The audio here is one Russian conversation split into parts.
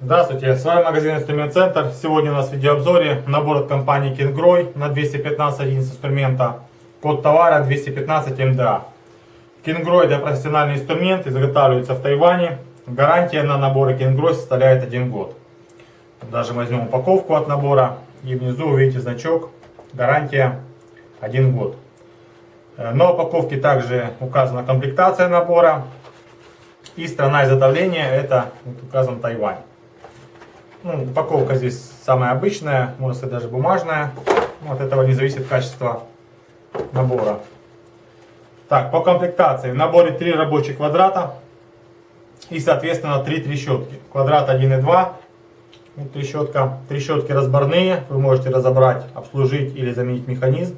Здравствуйте, с вами магазин Инструмент Центр. Сегодня у нас в видеообзоре набор от компании Kingroy на 215 единиц инструмента. Код товара 215 МДА. Kingroy это профессиональный инструмент, изготавливается в Тайване. Гарантия на наборы Kingroy составляет 1 год. Даже возьмем упаковку от набора и внизу увидите значок гарантия 1 год. Э, на упаковке также указана комплектация набора и страна изготовления это вот указан Тайвань. Ну, упаковка здесь самая обычная, можно сказать даже бумажная. От этого не зависит качество набора. Так, по комплектации. В наборе 3 рабочих квадрата и, соответственно, 3 трещотки. Квадрат 1 и 2. Трещотка. Трещотки разборные. Вы можете разобрать, обслужить или заменить механизм.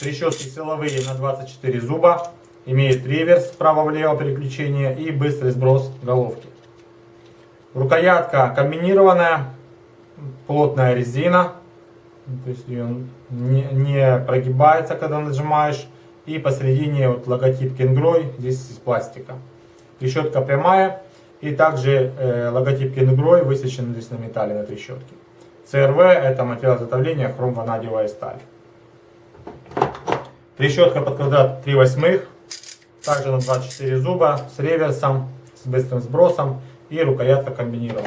Трещотки силовые на 24 зуба. Имеет реверс вправо-влево переключение и быстрый сброс головки. Рукоятка комбинированная, плотная резина, то есть ее не, не прогибается, когда нажимаешь. И посередине вот логотип Кенгрой, здесь из пластика. Трещотка прямая. И также э, логотип Кенгрой высечен здесь на металле на трещотке. ЦРВ это материал изготовления хром-ванадиевая сталь. Трещотка под квадрат 3 восьмых. Также на 24 зуба с реверсом, с быстрым сбросом и рукоятка комбинирована.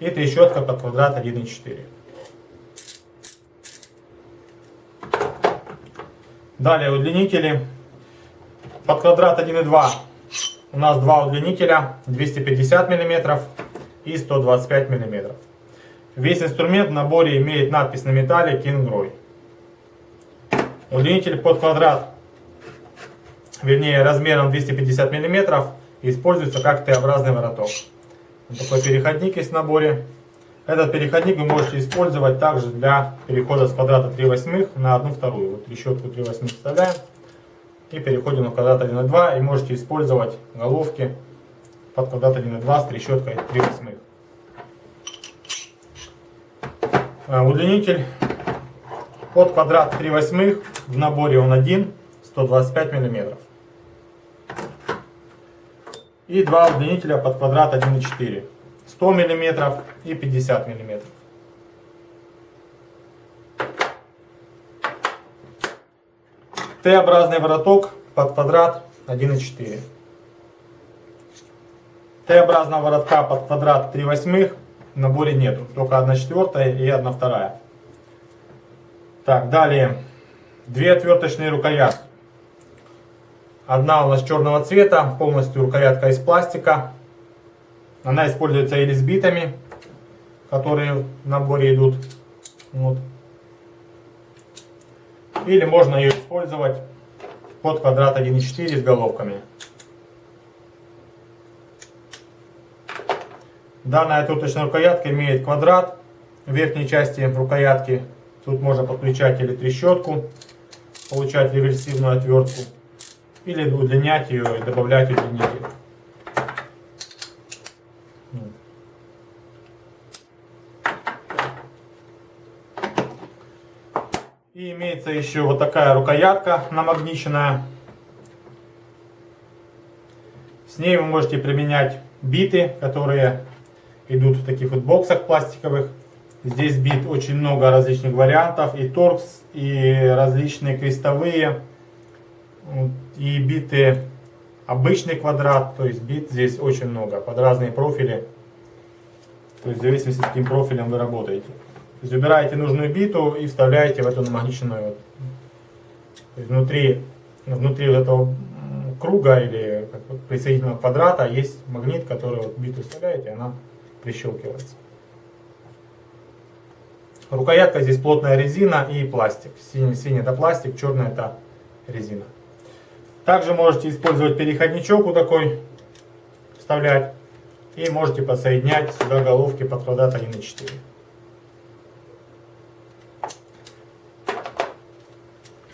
И трещотка под квадрат 1,4. Далее удлинители. Под квадрат 1,2 у нас два удлинителя 250 мм и 125 мм. Весь инструмент в наборе имеет надпись на металле Kingroy. Удлинитель под квадрат, вернее размером 250 мм используется как Т-образный вороток. Вот такой переходник есть в наборе. Этот переходник вы можете использовать также для перехода с квадрата 3 восьмых на 1 вторую. Вот трещотку 3 восьмых вставляем и переходим на квадрат 1,2 и можете использовать головки под квадрат 1,2 с трещоткой 3 восьмых. Э, удлинитель под квадрат 3 восьмых в наборе он один 125 миллиметров и два удлинителя под квадрат 1,4. 100 мм и 50 мм. Т-образный вороток под квадрат 1,4. Т-образного воротка под квадрат 3 восьмых в наборе нету. Только 1 четвертая и 1 вторая. Так, далее. Две отверточные рукоятки. Одна у нас черного цвета, полностью рукоятка из пластика. Она используется или с битами, которые в наборе идут. Вот. Или можно ее использовать под квадрат 1.4 с головками. Данная отверточная рукоятка имеет квадрат в верхней части рукоятки. Тут можно подключать или трещотку, получать реверсивную отвертку или удлинять ее и добавлять удлинитель. И имеется еще вот такая рукоятка намагниченная. С ней вы можете применять биты, которые идут в таких вот боксах пластиковых. Здесь бит очень много различных вариантов, и торкс, и различные крестовые и биты обычный квадрат, то есть бит здесь очень много, под разные профили. То есть в зависимости, с каким профилем вы работаете. То есть выбираете нужную биту и вставляете в эту намагниченную. Есть внутри, внутри вот этого круга или присоединительного квадрата есть магнит, который вот биту вставляете, она прищелкивается. Рукоятка здесь плотная резина и пластик. Синий, синий это пластик, черный это резина. Также можете использовать переходничок вот такой, вставлять. И можете подсоединять сюда головки под квадрат 1.4.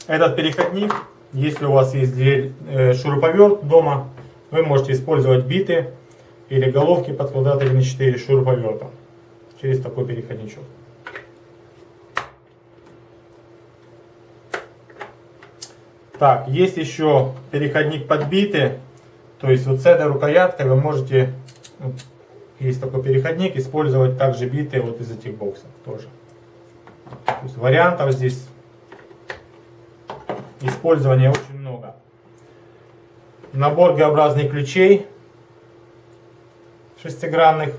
Этот переходник, если у вас есть дверь, э, шуруповерт дома, вы можете использовать биты или головки под квадрат 1.4 шуруповертом через такой переходничок. Так, есть еще переходник подбитый, то есть вот с этой рукояткой вы можете, вот, есть такой переходник, использовать также битые вот из этих боксов тоже. То есть вариантов здесь использования очень много. Набор Г-образных ключей шестигранных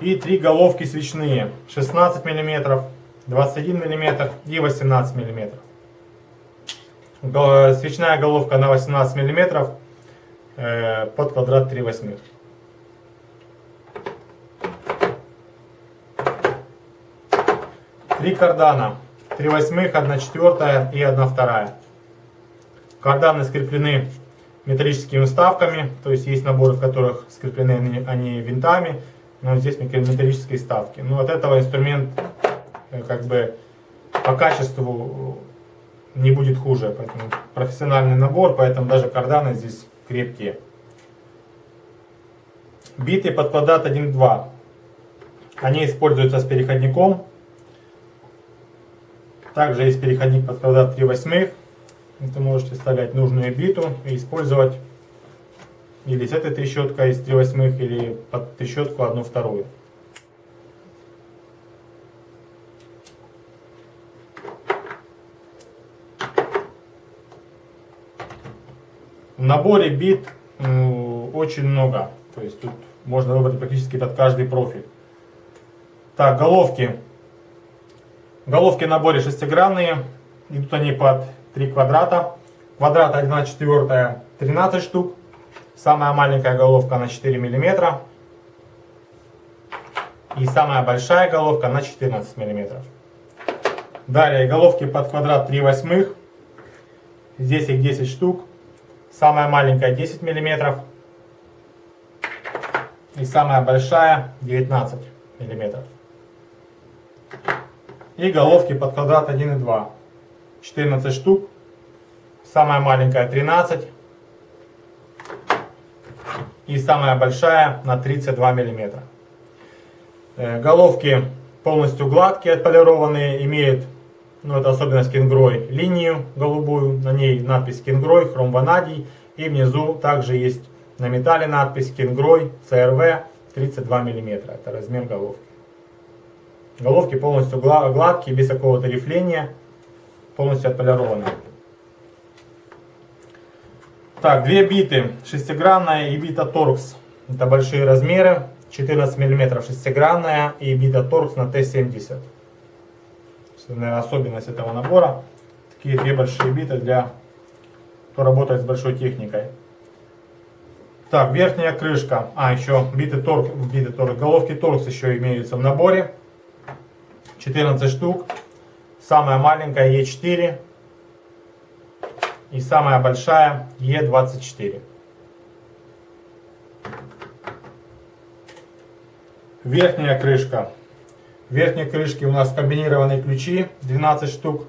и три головки свечные 16 мм, 21 мм и 18 мм. Свечная головка на 18 мм э, под квадрат 3 восьмых. Три кардана. 3 восьмых, 1 четвертая и 1 вторая. Карданы скреплены металлическими вставками, то есть есть наборы, в которых скреплены они, винтами, но здесь металлические вставки. Но от этого инструмент э, как бы по качеству не будет хуже, поэтому профессиональный набор, поэтому даже карданы здесь крепкие. Биты под квадрат 1.2. Они используются с переходником. Также есть переходник под квадрат 3 восьмых. Вы можете вставлять нужную биту и использовать или с этой трещоткой из 3 восьмых, или под трещотку одну вторую. В наборе бит очень много. То есть тут можно выбрать практически под каждый профиль. Так, головки. Головки в наборе шестигранные. Идут они под 3 квадрата. Квадрат 1 четвертая 13 штук. Самая маленькая головка на 4 мм. И самая большая головка на 14 мм. Далее головки под квадрат 3 восьмых. Здесь их 10 штук. Самая маленькая 10 мм. И самая большая 19 мм. И головки под квадрат 1 и 2. 14 штук. Самая маленькая 13. И самая большая на 32 мм. Э, головки полностью гладкие, отполированные, имеют, ну это особенность кингрой, линию голубую, на ней надпись кингрой, хром ванадий. И внизу также есть на металле надпись кингрой, CRV 32 мм. Это размер головки. Головки полностью гладкие, без какого-то рифления полностью отполированная. Так, две биты, шестигранная и бита торкс. Это большие размеры, 14 мм шестигранная и бита торкс на Т-70. Наверное, особенность этого набора. Такие две большие биты для кто работает с большой техникой. Так, верхняя крышка. А, еще биты торкс, биты торкс, головки торкс еще имеются в наборе. 14 штук. Самая маленькая Е4 и самая большая Е24. Верхняя крышка. В верхней крышке у нас комбинированные ключи 12 штук.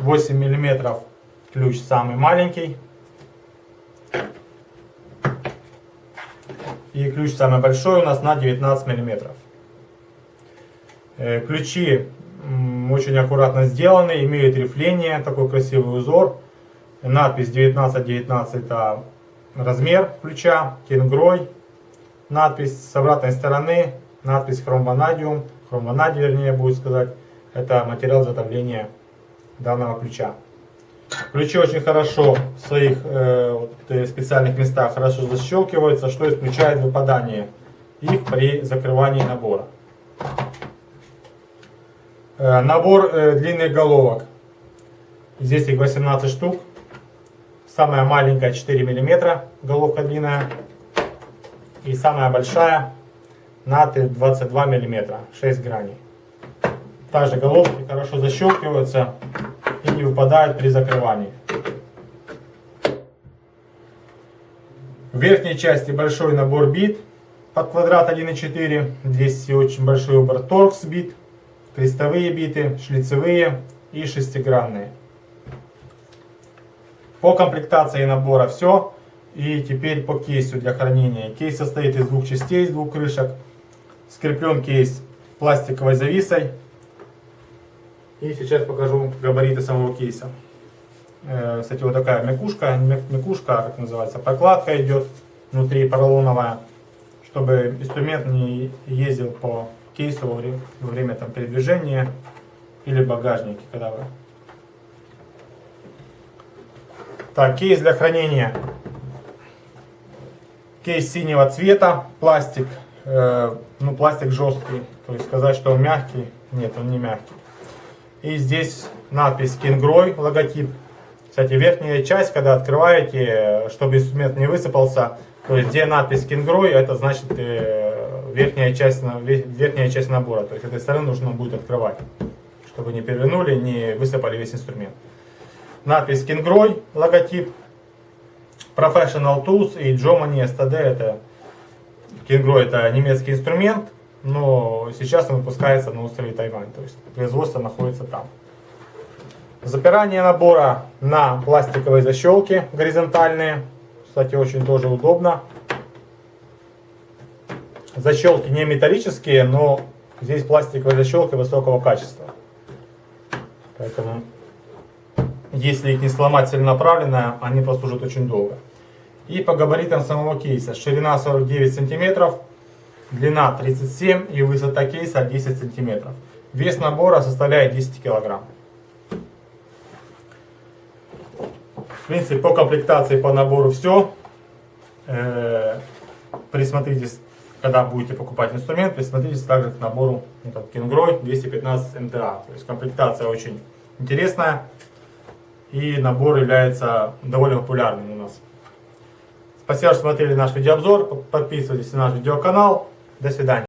8 миллиметров ключ самый маленький. И ключ самый большой у нас на 19 миллиметров. Э, ключи очень аккуратно сделаны, имеют рифление, такой красивый узор. Надпись 1919 это размер ключа, кенгрой. Надпись с обратной стороны, надпись хромванадиум, хромванадий вернее будет сказать. Это материал изготовления данного ключа. Ключи очень хорошо в своих э, специальных местах хорошо защелкиваются, что исключает выпадание их при закрывании набора. Э, набор э, длинных головок. Здесь их 18 штук. Самая маленькая 4 мм, головка длинная. И самая большая на 22 мм, 6 граней. Также головки хорошо защелкиваются и не выпадают при закрывании. В верхней части большой набор бит под квадрат 1,4. Здесь очень большой выбор торкс бит крестовые биты, шлицевые и шестигранные. По комплектации набора все. И теперь по кейсу для хранения. Кейс состоит из двух частей, из двух крышек. Скреплен кейс пластиковой зависой. И сейчас покажу габариты самого кейса. Э, Кстати, вот такая мякушка, мя- мякушка, как называется, прокладка идет внутри поролоновая, чтобы инструмент не ездил по кейсу во время, во время там, передвижения или багажнике, когда вы. Так, кейс для хранения. Кейс синего цвета, пластик, э, ну пластик жесткий, то есть сказать, что он мягкий, нет, он не мягкий. И здесь надпись Kingroy, логотип. Кстати, верхняя часть, когда открываете, э, чтобы инструмент не высыпался, то есть где надпись Kingroy, это значит э, верхняя часть, верхняя часть набора. То есть этой стороны нужно будет открывать, чтобы не перевернули, не высыпали весь инструмент. Надпись Kingroy, логотип. Professional Tools и Jomani STD это Kingroy это немецкий инструмент, но сейчас он выпускается на острове Тайвань, то есть производство находится там. Запирание набора на пластиковые защелки горизонтальные, кстати очень тоже удобно. Защелки не металлические, но здесь пластиковые защелки высокого качества. Поэтому если их не сломать целенаправленно, они прослужат очень долго. И по габаритам самого кейса. Ширина 49 сантиметров, длина 37 и высота кейса 10 сантиметров. Вес набора составляет 10 килограмм. В принципе, по комплектации, по набору все. Э, Присмотритесь, когда будете покупать инструмент, присмотритесь также к набору этот Kingroy 215 МТА. То есть комплектация очень интересная. И набор является довольно популярным у нас. Спасибо, что смотрели наш видеообзор. Подписывайтесь на наш видеоканал. До свидания.